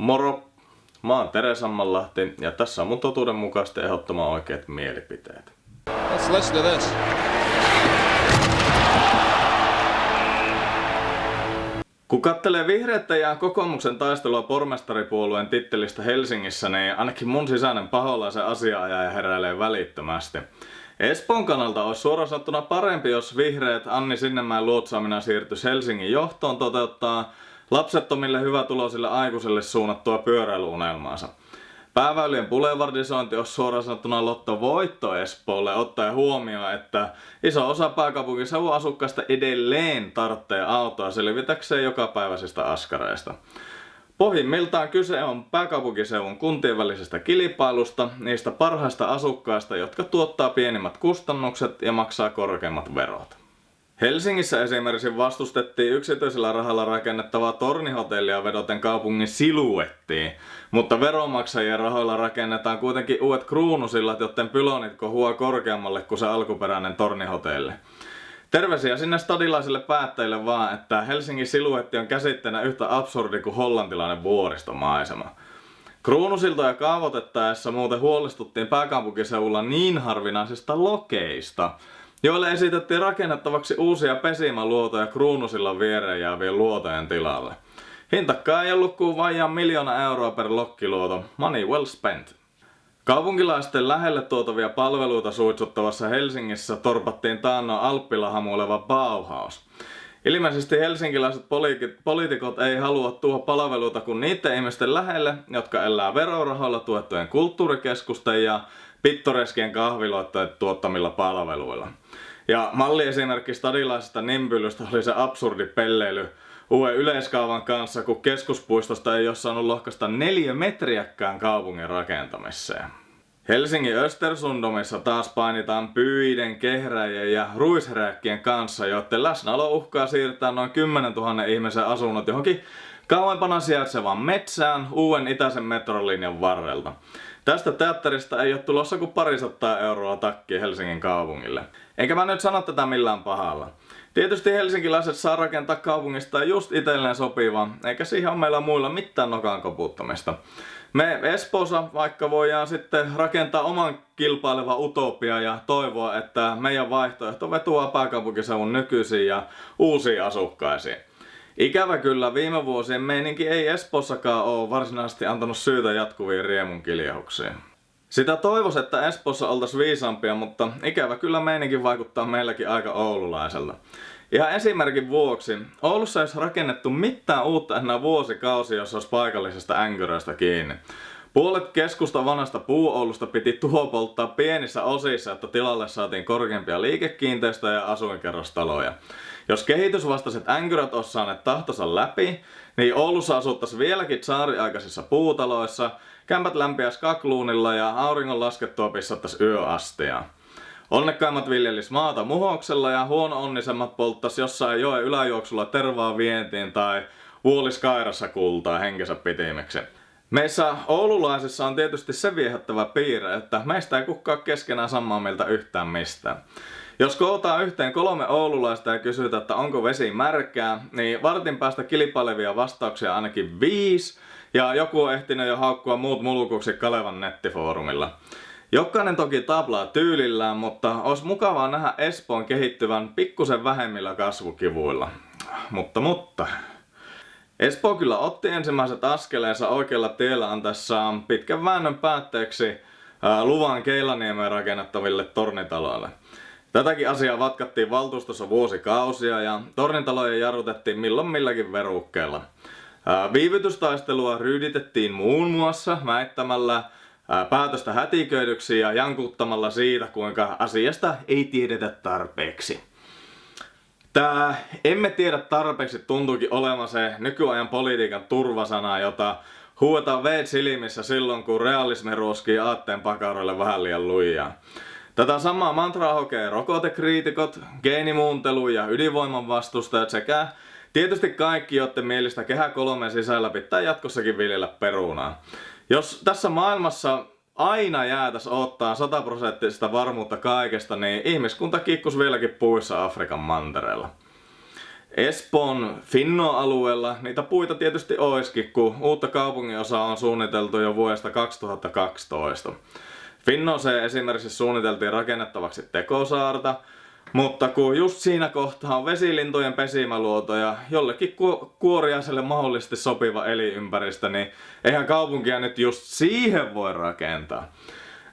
Moro! Mä oon Tere Sammanlahti ja tässä on mun totuudenmukaisesti ehdottoman oikeat mielipiteet. Let's listen to this. Kun kattelee vihreätä ja kokoomuksen taistelua pormestaripuolueen tittelistä Helsingissä, niin ainakin mun sisäinen paholaisen asiaajaja heräilee välittömästi. Espoon kannalta olisi suoraan sanottuna parempi, jos vihreät Anni Sinnemäen luotsaamina siirtyisi Helsingin johtoon toteuttaa lapsettomille hyvätuloisille aikuisille suunnattua pyöräilyunelmaansa. Pääväylien boulevardisointi on suoraan sanottuna lotto voitto Espoolle, ottaen huomioon, että iso osa pääkaupunkiseudun asukkaista edelleen tarvitsee autoa selvitäkseen jokapäiväisistä askareista. Pohjimmiltaan kyse on pääkaupunkiseudun kuntien välisestä kilpailusta, niistä parhaista asukkaista, jotka tuottaa pienimmät kustannukset ja maksaa korkeimmat verot. Helsingissä esimerkiksi vastustettiin yksityisellä rahalla rakennettavaa tornihotellia vedoten kaupungin siluettiin, mutta veronmaksajien rahoilla rakennetaan kuitenkin uudet kruunusillat, joten pylonit kohuaa korkeammalle kuin se alkuperäinen tornihotelli. Terveisiä sinne stadilaisille päättäjille vaan, että Helsingin siluetti on käsitteenä yhtä absurdi kuin hollantilainen vuoristomaisema. Kruunusiltoja kaavoitettaessa muuten huolestuttiin pääkaupunkiseudulla niin harvinaisista lokeista, joille esitettiin rakennettavaksi uusia pesimäluotoja kruunusillan viereen jäävien luotojen tilalle. Hintakkaa ei ollut kuin vajaan miljoona euroa per lokkiluoto. Money well spent. Kaupunkilaisten lähelle tuotavia palveluita suitsuttavassa Helsingissä torpattiin taannoin Alppila hamuileva Bauhaus. Ilmeisesti helsinkiläiset poliitikot ei halua tuoda palveluita kuin niiden ihmisten lähelle, jotka elää verorahoilla tuettujen kulttuurikeskusten ja pittoreskien kahviloiden tuottamilla palveluilla. Ja malliesimerkki stadilaisesta nimbylystä oli se absurdi pelleily uuden yleiskaavan kanssa, kun keskuspuistosta ei ole saanut lohkasta neljä metriäkään kaupungin rakentamiseen. Helsingin Östersundomissa taas painitaan pyiden, kehräjien ja ruisrääkkien kanssa, joiden läsnäolo uhkaa siirtää noin 10 000 ihmisen asunnot johonkin kauempana sijaitsevaan metsään uuden itäisen metrolinjan varrelta. Tästä teatterista ei ole tulossa kuin parisattaa euroa takki Helsingin kaupungille. Enkä mä nyt sano tätä millään pahalla. Tietysti helsinkiläiset saa rakentaa kaupungista just itselleen sopiva, eikä siihen ole meillä muilla mitään nokan koputtamista. Me Espoossa vaikka voidaan sitten rakentaa oman kilpaileva utopia ja toivoa, että meidän vaihtoehto vetuaa pääkaupunkiseudun nykyisiin ja uusiin asukkaisiin. Ikävä kyllä viime vuosien meininki ei Espossakaan ole varsinaisesti antanut syytä jatkuviin riemun kiljahuksiin. Sitä toivos, että Espoossa oltaisiin viisaampia, mutta ikävä kyllä meininki vaikuttaa meilläkin aika oululaiselta. Ihan esimerkin vuoksi, Oulussa ei olisi rakennettu mitään uutta enää vuosikausi, jos olisi paikallisesta änkyröistä kiinni. Puolet keskusta vanhasta puuoulusta piti tuhopolttaa pienissä osissa, että tilalle saatiin korkeampia liikekiinteistöjä ja asuinkerrostaloja. Jos kehitysvastaiset änkyrät olisi saaneet tahtonsa läpi, niin Oulussa asuttaisiin vieläkin tsaariaikaisissa puutaloissa, kämpät lämpiäis kakluunilla ja auringon laskettua pissattaisi yöastia. Onnekkaimmat viljelis maata muhoksella ja huono-onnisemmat polttas jossain joen yläjuoksulla tervaa vientiin tai vuolis kairassa kultaa henkensä pitimeksi. Meissä oululaisissa on tietysti se viehättävä piirre, että meistä ei kukaan keskenään samaa mieltä yhtään mistään. Jos kootaan yhteen kolme oululaista ja kysytä, että onko vesi märkää, niin vartin päästä kilpailevia vastauksia ainakin viisi, ja joku on ehtinyt jo haukkua muut mulkuksi Kalevan nettifoorumilla. Jokainen toki taplaa tyylillään, mutta olisi mukavaa nähdä Espoon kehittyvän pikkusen vähemmillä kasvukivuilla. Mutta, mutta... Espoo kyllä otti ensimmäiset askeleensa oikealla tiellä antaessaan pitkän väännön päätteeksi luvan Keilaniemeen rakennettaville tornitaloille. Tätäkin asiaa vatkattiin valtuustossa vuosikausia ja tornitaloja jarrutettiin milloin milläkin verukkeella. Viivytystaistelua ryyditettiin muun muassa väittämällä päätöstä hätiköidyksi ja jankuttamalla siitä, kuinka asiasta ei tiedetä tarpeeksi. Tää emme tiedä tarpeeksi tuntuukin olemaan se nykyajan politiikan turvasana, jota huuetaan veet silmissä silloin, kun realismi ruoskii aatteen pakaroille vähän liian lujaa. Tätä samaa mantraa hokee rokotekriitikot, geenimuuntelu ja ydinvoiman vastustajat sekä tietysti kaikki, joiden mielestä kehä kolmen sisällä pitää jatkossakin viljellä perunaa. Jos tässä maailmassa aina jäätäs ottaa sataprosenttista varmuutta kaikesta, niin ihmiskunta kikkus vieläkin puissa Afrikan mantereella. Espoon Finno-alueella niitä puita tietysti oiskin, kun uutta kaupunginosaa on suunniteltu jo vuodesta 2012. Finnoseen esimerkiksi suunniteltiin rakennettavaksi tekosaarta, mutta kun just siinä kohtaa on vesilintujen pesimäluoto ja jollekin ku- kuoriaiselle mahdollisesti sopiva elinympäristö, niin eihän kaupunkia nyt just siihen voi rakentaa.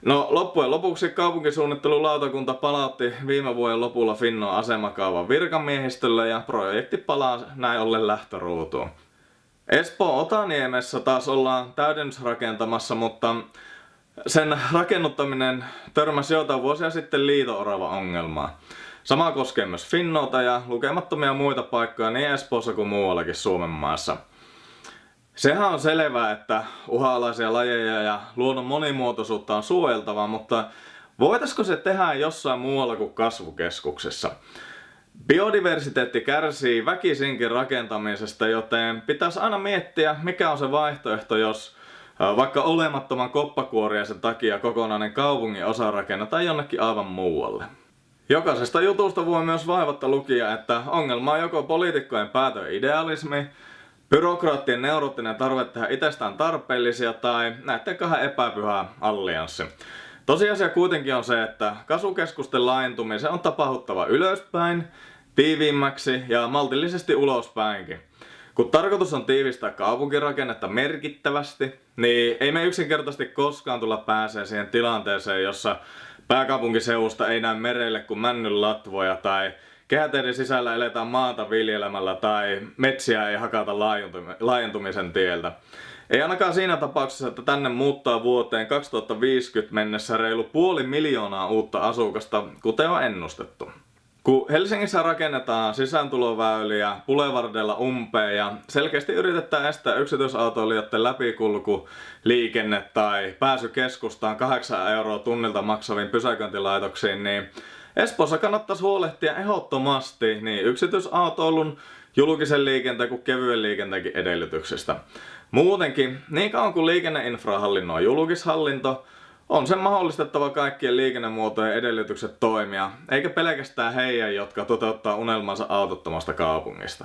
No loppujen lopuksi kaupunkisuunnittelulautakunta palautti viime vuoden lopulla Finnon asemakaavan virkamiehistölle ja projekti palaa näin ollen lähtöruutuun. Espoo Otaniemessä taas ollaan täydennysrakentamassa, mutta sen rakennuttaminen törmäsi joitain vuosia sitten liito-orava ongelmaa. Sama koskee myös Finnota ja lukemattomia muita paikkoja niin Espoossa kuin muuallakin Suomen maassa. Sehän on selvää, että uhanalaisia lajeja ja luonnon monimuotoisuutta on suojeltava, mutta voitaisiko se tehdä jossain muualla kuin kasvukeskuksessa? Biodiversiteetti kärsii väkisinkin rakentamisesta, joten pitäisi aina miettiä, mikä on se vaihtoehto, jos vaikka olemattoman koppakuoriaisen takia kokonainen kaupungin osa rakennetaan jonnekin aivan muualle. Jokaisesta jutusta voi myös vaivatta lukia, että ongelma on joko poliitikkojen päätön idealismi, byrokraattien neuroottinen tarve tehdä itsestään tarpeellisia tai näiden kahden epäpyhä allianssi. Tosiasia kuitenkin on se, että kasvukeskusten laajentumisen on tapahduttava ylöspäin, tiiviimmäksi ja maltillisesti ulospäinkin. Kun tarkoitus on tiivistää kaupunkirakennetta merkittävästi, niin ei me yksinkertaisesti koskaan tulla pääsee siihen tilanteeseen, jossa pääkaupunkiseudusta ei näy merelle kuin männyn latvoja tai kehäteiden sisällä eletään maata viljelemällä tai metsiä ei hakata laajentumisen tieltä. Ei ainakaan siinä tapauksessa, että tänne muuttaa vuoteen 2050 mennessä reilu puoli miljoonaa uutta asukasta, kuten on ennustettu. Kun Helsingissä rakennetaan sisääntuloväyliä Boulevardella umpeen ja selkeästi yritetään estää yksityisautoilijoiden läpikulku, liikenne tai pääsy keskustaan 8 euroa tunnilta maksaviin pysäköintilaitoksiin, niin Espoossa kannattaisi huolehtia ehdottomasti niin yksityisautoilun, julkisen liikenteen kuin kevyen liikenteenkin edellytyksistä. Muutenkin, niin kauan kuin liikenneinfra hallinnoi julkishallinto, on sen mahdollistettava kaikkien liikennemuotojen edellytykset toimia, eikä pelkästään heidän, jotka toteuttaa unelmansa autottomasta kaupungista.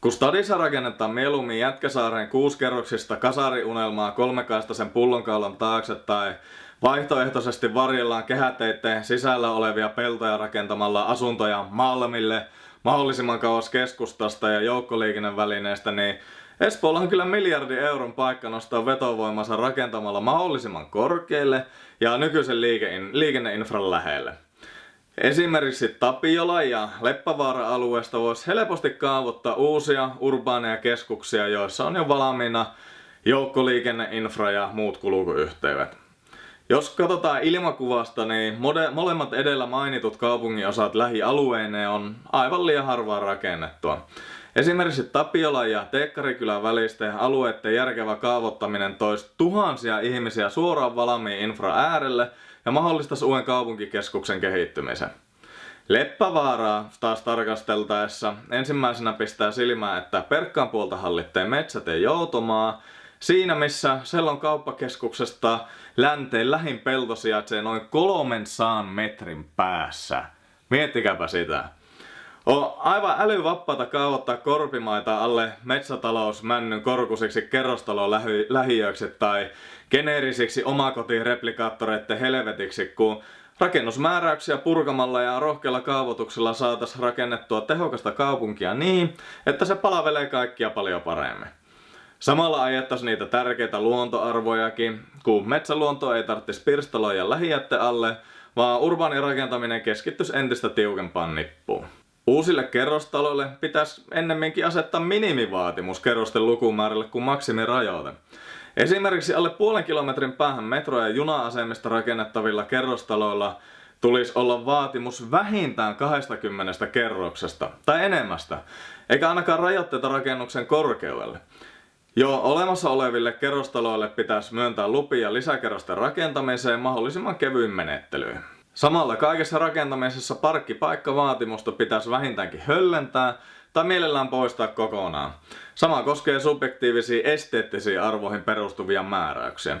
Kun stadissa rakennetaan mieluummin Jätkäsaaren kuuskerroksista kasariunelmaa kolmekaistaisen pullonkaulan taakse tai vaihtoehtoisesti varjellaan kehäteitteen sisällä olevia peltoja rakentamalla asuntoja Malmille mahdollisimman kauas keskustasta ja joukkoliikennevälineestä, niin Espoolla on kyllä miljardi euron paikka nostaa vetovoimansa rakentamalla mahdollisimman korkealle ja nykyisen liikenneinfran lähelle. Esimerkiksi Tapiola ja Leppävaara-alueesta voisi helposti kaavoittaa uusia urbaaneja keskuksia, joissa on jo valmiina joukkoliikenneinfra ja muut kulkuyhteydet. Jos katsotaan ilmakuvasta, niin molemmat edellä mainitut kaupunginosat lähialueineen on aivan liian harvaan rakennettua. Esimerkiksi Tapiola ja Teekkarikylän välisten alueiden järkevä kaavoittaminen toisi tuhansia ihmisiä suoraan valmiin infra äärelle ja mahdollistaisi uuden kaupunkikeskuksen kehittymisen. Leppävaaraa taas tarkasteltaessa ensimmäisenä pistää silmään, että Perkkaan puolta hallitteen metsät ja joutomaa, siinä missä Sellon kauppakeskuksesta länteen lähin pelto sijaitsee noin kolmen saan metrin päässä. Miettikääpä sitä. On aivan älyvappaata kaavoittaa korpimaita alle metsätalousmännyn korkusiksi kerrostalo lähiöiksi tai geneerisiksi omakotireplikaattoreiden helvetiksi, kun rakennusmääräyksiä purkamalla ja rohkealla kaavoituksella saataisiin rakennettua tehokasta kaupunkia niin, että se palvelee kaikkia paljon paremmin. Samalla ajettaisiin niitä tärkeitä luontoarvojakin, kun metsäluonto ei tarvitsisi pirstaloja lähijätte alle, vaan urbaani rakentaminen keskittyisi entistä tiukempaan nippuun. Uusille kerrostaloille pitäisi ennemminkin asettaa minimivaatimus kerrosten lukumäärälle kuin maksimirajoite. Esimerkiksi alle puolen kilometrin päähän metro- ja juna-asemista rakennettavilla kerrostaloilla tulisi olla vaatimus vähintään 20 kerroksesta tai enemmästä, eikä ainakaan rajoitteita rakennuksen korkeudelle. Jo olemassa oleville kerrostaloille pitäisi myöntää lupia lisäkerrosten rakentamiseen mahdollisimman kevyin menettelyin. Samalla kaikessa rakentamisessa parkkipaikkavaatimusta pitäisi vähintäänkin höllentää tai mielellään poistaa kokonaan. Sama koskee subjektiivisiin esteettisiin arvoihin perustuvia määräyksiä.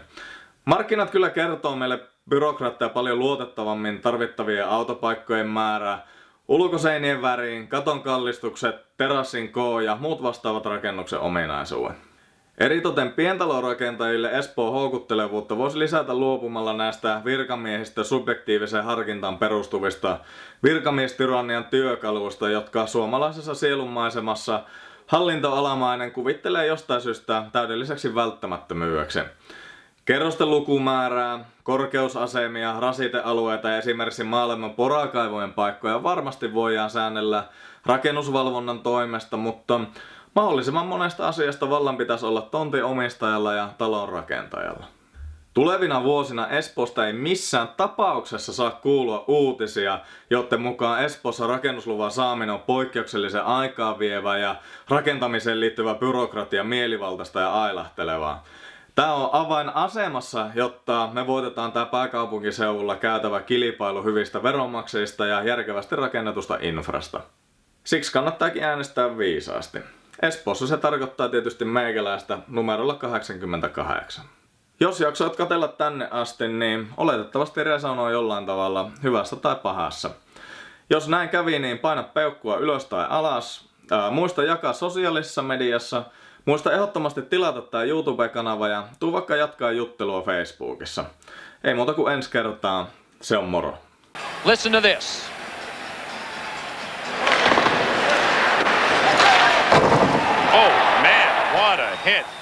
Markkinat kyllä kertoo meille byrokraatteja paljon luotettavammin tarvittavien autopaikkojen määrää, Ulkoseinien väriin, katon kallistukset, terassin koo ja muut vastaavat rakennuksen ominaisuudet. Eritoten pientalorakentajille Espoon houkuttelevuutta voisi lisätä luopumalla näistä virkamiehistä subjektiiviseen harkintaan perustuvista virkamiestyrannian työkaluista, jotka suomalaisessa sielunmaisemassa hallintoalamainen kuvittelee jostain syystä täydelliseksi välttämättömyydeksi. Kerrosten lukumäärää, korkeusasemia, rasitealueita ja esimerkiksi maailman porakaivojen paikkoja varmasti voidaan säännellä rakennusvalvonnan toimesta, mutta mahdollisimman monesta asiasta vallan pitäisi olla tontin omistajalla ja talon rakentajalla. Tulevina vuosina Espoosta ei missään tapauksessa saa kuulua uutisia, joten mukaan Espoossa rakennusluvan saaminen on poikkeuksellisen aikaa vievä ja rakentamiseen liittyvä byrokratia mielivaltaista ja ailahtelevaa. Tämä on avainasemassa, jotta me voitetaan tämä pääkaupunkiseudulla käytävä kilpailu hyvistä veronmaksajista ja järkevästi rakennetusta infrasta. Siksi kannattaakin äänestää viisaasti. Espoossa se tarkoittaa tietysti meikäläistä numerolla 88. Jos jaksoit katella tänne asti, niin oletettavasti resonoi jollain tavalla hyvässä tai pahassa. Jos näin kävi, niin paina peukkua ylös tai alas. Ää, muista jakaa sosiaalisessa mediassa. Muista ehdottomasti tilata tää YouTube-kanava ja tuu vaikka jatkaa juttelua Facebookissa. Ei muuta kuin ensi kertaa. Se on moro. Listen to this. Hit.